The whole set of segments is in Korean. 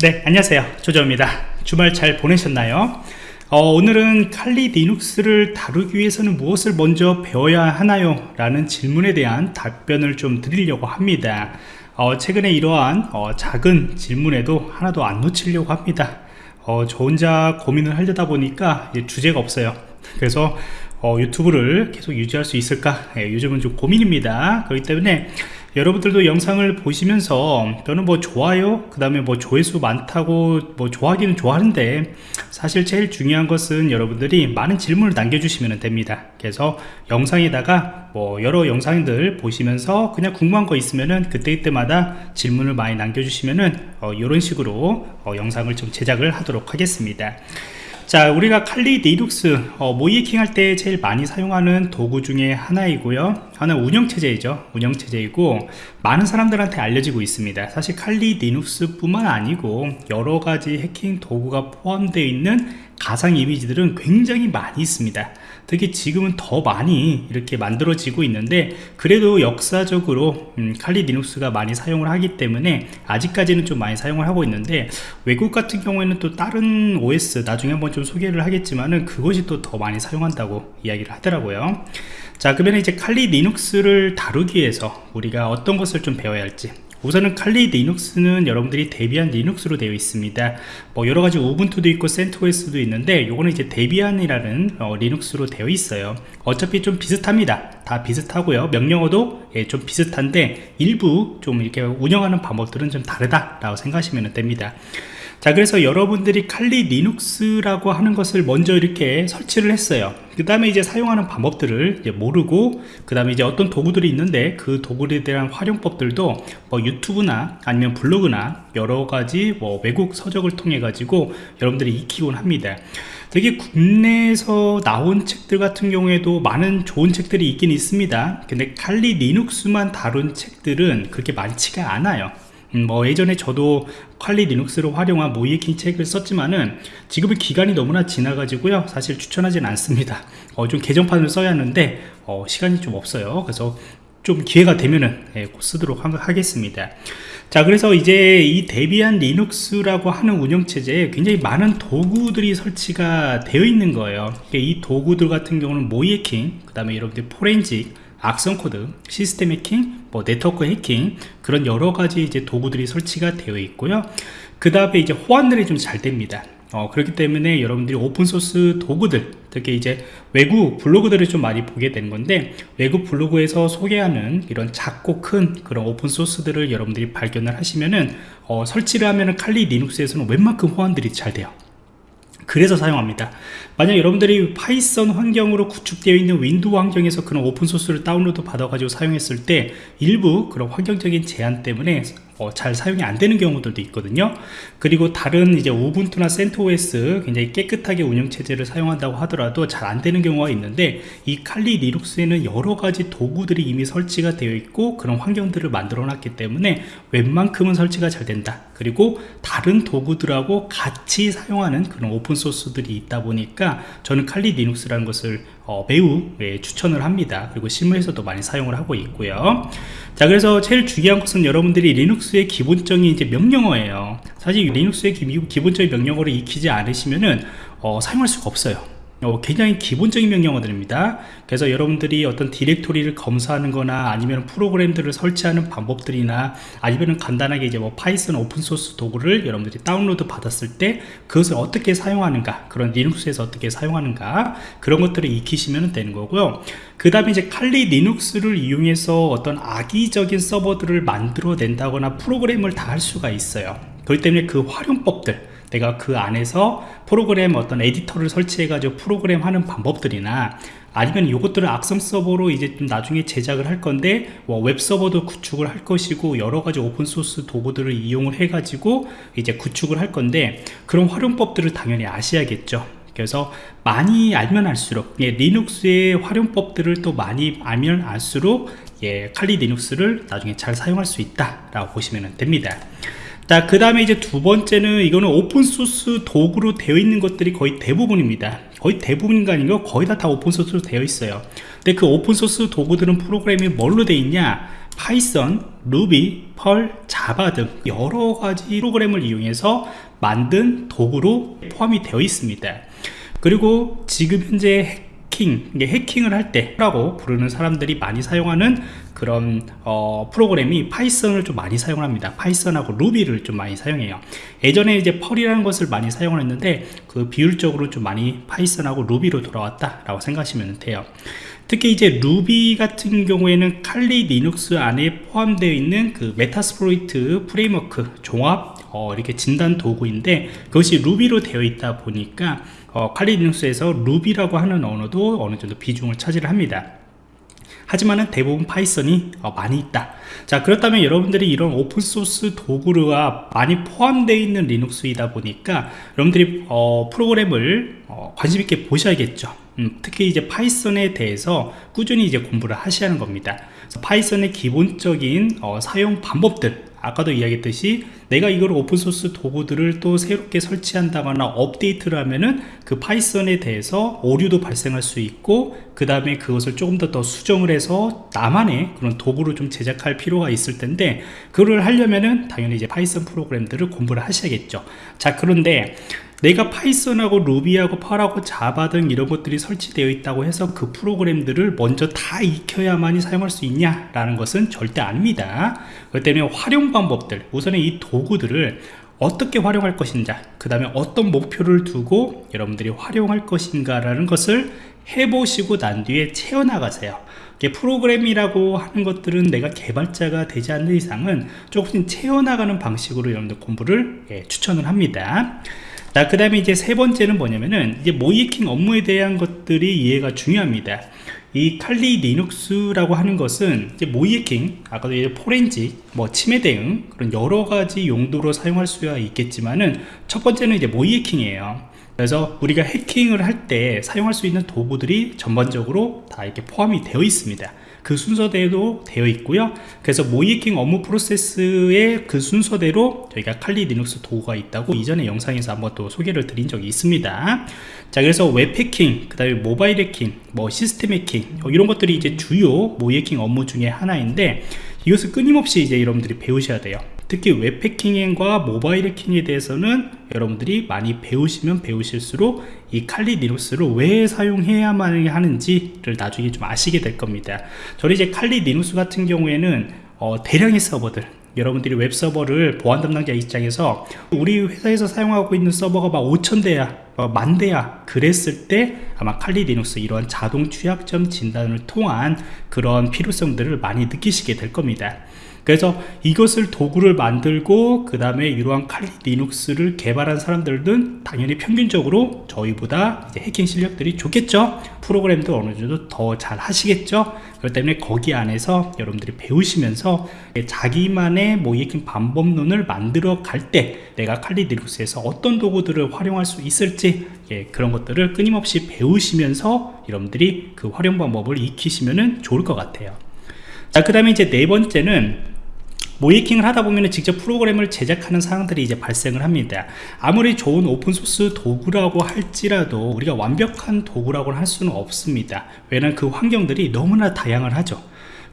네 안녕하세요. 조정입니다. 주말 잘 보내셨나요? 어, 오늘은 칼리 리눅스를 다루기 위해서는 무엇을 먼저 배워야 하나요? 라는 질문에 대한 답변을 좀 드리려고 합니다. 어, 최근에 이러한 어, 작은 질문에도 하나도 안 놓치려고 합니다. 어, 저 혼자 고민을 하려다 보니까 주제가 없어요. 그래서 어, 유튜브를 계속 유지할 수 있을까? 예, 요즘은 좀 고민입니다. 그렇기 때문에 여러분들도 영상을 보시면서 저는 뭐 좋아요? 그 다음에 뭐 조회수 많다고 뭐 좋아하기는 좋아하는데 사실 제일 중요한 것은 여러분들이 많은 질문을 남겨주시면 됩니다. 그래서 영상에다가 뭐 여러 영상들 보시면서 그냥 궁금한 거 있으면은 그때그때마다 질문을 많이 남겨주시면은 어, 이런 식으로 어, 영상을 좀 제작을 하도록 하겠습니다 자 우리가 칼리 리눅스 어, 모이킹 할 때 제일 많이 사용하는 도구 중에 하나이고요. 하나 운영체제이죠. 운영체제이고 많은 사람들한테 알려지고 있습니다. 사실 칼리 리눅스 뿐만 아니고 여러가지 해킹 도구가 포함되어 있는 가상 이미지들은 굉장히 많이 있습니다 특히 지금은 더 많이 이렇게 만들어지고 있는데 그래도 역사적으로 음, 칼리 리눅스가 많이 사용을 하기 때문에 아직까지는 좀 많이 사용을 하고 있는데 외국 같은 경우에는 또 다른 OS 나중에 한번 좀 소개를 하겠지만은 그것이 또 더 많이 사용한다고 이야기를 하더라고요. 자 그러면 이제 칼리 리눅스를 다루기 위해서 우리가 어떤 것을 좀 배워야 할지 우선은 칼리 리눅스는 여러분들이 데비안 리눅스로 되어 있습니다. 뭐 여러가지 우분투도 있고 CentOS도 있는데 요거는 이제 데비안이라는 어, 리눅스로 되어 있어요. 어차피 좀 비슷합니다. 다 비슷하고요. 명령어도 예, 좀 비슷한데 일부 좀 이렇게 운영하는 방법들은 좀 다르다라고 생각하시면 됩니다 자 그래서 여러분들이 칼리 리눅스라고 하는 것을 먼저 이렇게 설치를 했어요. 그 다음에 이제 사용하는 방법들을 이제 모르고 그 다음에 이제 어떤 도구들이 있는데 그 도구들에 대한 활용법들도 뭐 유튜브나 아니면 블로그나 여러 가지 뭐 외국 서적을 통해 가지고 여러분들이 익히곤 합니다. 되게 국내에서 나온 책들 같은 경우에도 많은 좋은 책들이 있긴 있습니다. 근데 칼리 리눅스만 다룬 책들은 그렇게 많지가 않아요. 음, 뭐 예전에 저도 퀄리 리눅스를 활용한 모이에킹 책을 썼지만은 지금은 기간이 너무나 지나가지고요. 사실 추천하지는 않습니다. 어, 좀 개정판을 써야 하는데 어, 시간이 좀 없어요. 그래서 좀 기회가 되면은 예, 쓰도록 하겠습니다. 자 그래서 이제 이 데비안 리눅스라고 하는 운영체제에 굉장히 많은 도구들이 설치가 되어 있는 거예요. 이 도구들 같은 경우는 모의해킹 그 다음에 여러분들 포렌직 악성 코드, 시스템 해킹, 뭐 네트워크 해킹 그런 여러 가지 이제 도구들이 설치가 되어 있고요. 그 다음에 이제 호환들이 좀 잘 됩니다. 어, 그렇기 때문에 여러분들이 오픈소스 도구들 특히 이제 외국 블로그들을 좀 많이 보게 되는 건데 외국 블로그에서 소개하는 이런 작고 큰 그런 오픈소스들을 여러분들이 발견을 하시면은 어, 설치를 하면은 칼리 리눅스에서는 웬만큼 호환들이 잘 돼요 그래서 사용합니다. 만약 여러분들이 파이썬 환경으로 구축되어 있는 윈도우 환경에서 그런 오픈소스를 다운로드 받아 가지고 사용했을 때 일부 그런 환경적인 제한 때문에 어, 잘 사용이 안 되는 경우들도 있거든요. 그리고 다른 이제 우분투나 CentOS 굉장히 깨끗하게 운영체제를 사용한다고 하더라도 잘 안 되는 경우가 있는데 이 칼리 리눅스에는 여러 가지 도구들이 이미 설치가 되어 있고 그런 환경들을 만들어 놨기 때문에 웬만큼은 설치가 잘 된다. 그리고 다른 도구들하고 같이 사용하는 그런 오픈소스들이 있다 보니까 저는 칼리 리눅스라는 것을 어, 매우 예, 추천을 합니다. 그리고 실무에서도 많이 사용을 하고 있고요. 자 그래서 제일 중요한 것은 여러분들이 리눅스의 기본적인 이제 명령어예요. 사실 리눅스의 기, 본적인 명령어를 익히지 않으시면은 어, 사용할 수가 없어요 어, 굉장히 기본적인 명령어들입니다. 그래서 여러분들이 어떤 디렉토리를 검사하는 거나 아니면 프로그램들을 설치하는 방법들이나 아니면 간단하게 이제 뭐 파이썬 오픈소스 도구를 여러분들이 다운로드 받았을 때 그것을 어떻게 사용하는가 그런 리눅스에서 어떻게 사용하는가 그런 것들을 익히시면 되는 거고요. 그 다음에 이제 칼리 리눅스를 이용해서 어떤 악의적인 서버들을 만들어 낸다거나 프로그램을 다 할 수가 있어요. 그렇기 때문에 그 활용법들 내가 그 안에서 프로그램 어떤 에디터를 설치해 가지고 프로그램 하는 방법들이나 아니면 이것들을 악성 서버로 이제 좀 나중에 제작을 할 건데 뭐 웹 서버도 구축을 할 것이고 여러 가지 오픈 소스 도구들을 이용을 해 가지고 이제 구축을 할 건데 그런 활용법들을 당연히 아셔야겠죠. 그래서 많이 알면 알수록 예, 리눅스의 활용법들을 또 많이 알면 알수록 예, 칼리 리눅스를 나중에 잘 사용할 수 있다 라고 보시면 됩니다 자, 그 다음에 이제 두 번째는 이거는 오픈소스 도구로 되어 있는 것들이 거의 대부분입니다. 거의 대부분인가 아닌가 거의 다 다 오픈소스로 되어 있어요. 근데 그 오픈소스 도구들은 프로그램이 뭘로 되어 있냐? Python, Ruby, Perl, Java 등 여러 가지 프로그램을 이용해서 만든 도구로 포함이 되어 있습니다 그리고 지금 현재 해킹, 해킹을 할 때라고 부르는 사람들이 많이 사용하는 그런 어, 프로그램이 Python을 좀 많이 사용 합니다. Python하고 Ruby를 좀 많이 사용해요. 예전에 이제 Perl이라는 것을 많이 사용을 했는데 그 비율적으로 좀 많이 Python하고 Ruby로 돌아왔다 라고 생각하시면 돼요. 특히 이제 루비 같은 경우에는 Kali Linux 안에 포함되어 있는 그 Metasploit Framework 종합 어, 이렇게 진단 도구인데 그것이 Ruby로 되어 있다 보니까 어, 칼리 리눅스에서 루비라고 하는 언어도 어느 정도 비중을 차지를 합니다 하지만은 대부분 Python이 어, 많이 있다. 자 그렇다면 여러분들이 이런 오픈소스 도구가 많이 포함되어 있는 Linux이다 보니까 여러분들이 어, 프로그램을 어, 관심 있게 보셔야겠죠. 음, 특히 이제 Python에 대해서 꾸준히 이제 공부를 하셔야 하는 겁니다. Python의 기본적인 어, 사용 방법들 아까도 이야기했듯이 내가 이걸 오픈소스 도구들을 또 새롭게 설치한다거나 업데이트를 하면은 그 Python에 대해서 오류도 발생할 수 있고 그 다음에 그것을 조금 더 더 수정을 해서 나만의 그런 도구를 좀 제작할 필요가 있을 텐데 그걸 하려면은 당연히 이제 Python 프로그램들을 공부를 하셔야겠죠. 자 그런데 내가 파이썬하고 루비하고 펄하고 자바 등 이런 것들이 설치되어 있다고 해서 그 프로그램들을 먼저 다 익혀야만이 사용할 수 있냐 라는 것은 절대 아닙니다. 그렇기 때문에 활용 방법들 우선은 이 도 구들을 어떻게 활용할 것인가 그 다음에 어떤 목표를 두고 여러분들이 활용할 것인가 라는 것을 해보시고 난 뒤에 채워나가세요 프로그램이라고 하는 것들은 내가 개발자가 되지 않는 이상은 조금씩 채워나가는 방식으로 여러분들 공부를 예, 추천을 합니다 자, 그 다음에 이제 세 번째는 뭐냐면은, 이제 모의해킹 업무에 대한 것들이 이해가 중요합니다. 이 칼리 리눅스라고 하는 것은 이제 모의해킹, 아까도 이제 포렌직, 뭐 침해 대응, 그런 여러 가지 용도로 사용할 수가 있겠지만은, 첫 번째는 이제 모의해킹이에요. 그래서 우리가 해킹을 할 때 사용할 수 있는 도구들이 전반적으로 다 이렇게 포함이 되어 있습니다. 그 순서대로 되어 있고요. 그래서 모의해킹 업무 프로세스의 그 순서대로 저희가 Kali Linux 도구가 있다고 이전에 영상에서 한번 또 소개를 드린 적이 있습니다. 자 그래서 웹 해킹 그 다음에 모바일 해킹 뭐 시스템 해킹 어, 이런 것들이 이제 주요 모의해킹 업무 중에 하나인데 이것을 끊임없이 이제 여러분들이 배우셔야 돼요 특히 웹 해킹과 모바일 해킹에 대해서는 여러분들이 많이 배우시면 배우실수록 이 칼리 리눅스를 왜 사용해야만 하는지를 나중에 좀 아시게 될 겁니다. 저는 이제 Kali Linux 같은 경우에는 어, 대량의 서버들 여러분들이 웹 서버를 보안 담당자 입장에서 우리 회사에서 사용하고 있는 서버가 막 5천 대야 만 대야 그랬을 때 아마 Kali Linux 이러한 자동 취약점 진단을 통한 그런 필요성들을 많이 느끼시게 될 겁니다 그래서 이것을 도구를 만들고 그 다음에 이러한 칼리 리눅스를 개발한 사람들은 당연히 평균적으로 저희보다 해킹 실력들이 좋겠죠? 프로그램도 어느 정도 더 잘 하시겠죠? 그렇기 때문에 거기 안에서 여러분들이 배우시면서 자기만의 뭐 해킹 방법론을 만들어 갈 때 내가 칼리 리눅스에서 어떤 도구들을 활용할 수 있을지 예, 그런 것들을 끊임없이 배우시면서 여러분들이 그 활용 방법을 익히시면 좋을 것 같아요 자, 그 다음에 이제 네 번째는 모의해킹을 하다 보면 직접 프로그램을 제작하는 상황들이 이제 발생을 합니다. 아무리 좋은 오픈소스 도구라고 할지라도 우리가 완벽한 도구라고 할 수는 없습니다. 왜냐하면 그 환경들이 너무나 다양을 하죠.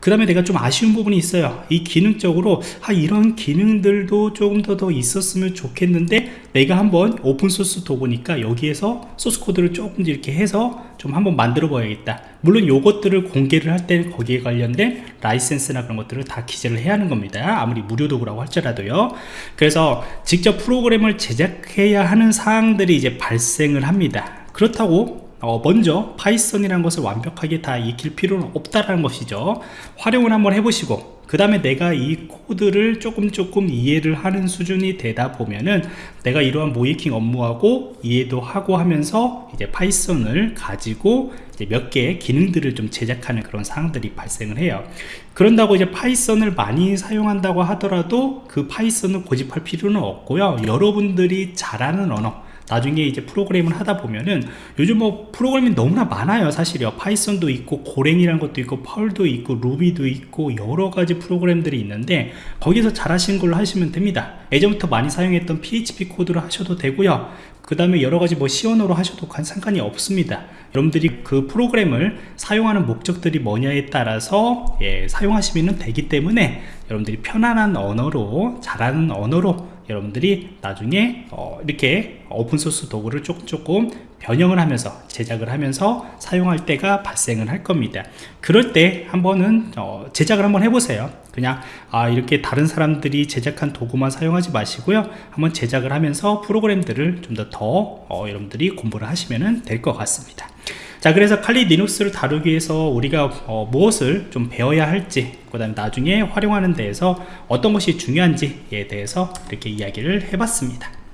그 다음에 내가 좀 아쉬운 부분이 있어요. 이 기능적으로 아 이런 기능들도 조금 더 더 있었으면 좋겠는데 내가 한번 오픈소스 도구니까 여기에서 소스코드를 조금 이렇게 해서 좀 한번 만들어 봐야겠다. 물론 이것들을 공개를 할 때는 거기에 관련된 라이센스나 그런 것들을 다 기재를 해야 하는 겁니다. 아무리 무료 도구라고 할지라도요. 그래서 직접 프로그램을 제작해야 하는 사항들이 이제 발생을 합니다. 그렇다고 어, 먼저 Python이라는 것을 완벽하게 다 익힐 필요는 없다라는 것이죠. 활용을 한번 해보시고 그 다음에 내가 이 코드를 조금 조금 이해를 하는 수준이 되다 보면은 내가 이러한 모의해킹 업무하고 이해도 하고 하면서 이제 Python을 가지고 이제 몇 개의 기능들을 좀 제작하는 그런 상황들이 발생을 해요. 그런다고 이제 Python을 많이 사용한다고 하더라도 그 Python을 고집할 필요는 없고요. 여러분들이 잘하는 언어 나중에 이제 프로그램을 하다 보면은 요즘 뭐 프로그램이 너무나 많아요 사실요. Python도 있고 Golang이라는 것도 있고 Perl도 있고 Ruby도 있고 여러 가지 프로그램들이 있는데 거기서 잘하시는 걸로 하시면 됩니다. 예전부터 많이 사용했던 PHP 코드로 하셔도 되고요. 그 다음에 여러가지 뭐 C언어로 하셔도 상관이 없습니다. 여러분들이 그 프로그램을 사용하는 목적들이 뭐냐에 따라서 예, 사용하시면 되기 때문에 여러분들이 편안한 언어로 잘하는 언어로 여러분들이 나중에 어, 이렇게 오픈소스 도구를 조금 조금 변형을 하면서 제작을 하면서 사용할 때가 발생을 할 겁니다. 그럴 때 한번은 어, 제작을 한번 해보세요. 그냥 아 이렇게 다른 사람들이 제작한 도구만 사용하지 마시고요. 한번 제작을 하면서 프로그램들을 좀더더 어, 여러분들이 공부를 하시면 될 것 같습니다. 자 그래서 칼리 리눅스를 다루기 위해서 우리가 어, 무엇을 좀 배워야 할지 그 다음에 나중에 활용하는 데에서 어떤 것이 중요한지에 대해서 이렇게 이야기를 해봤습니다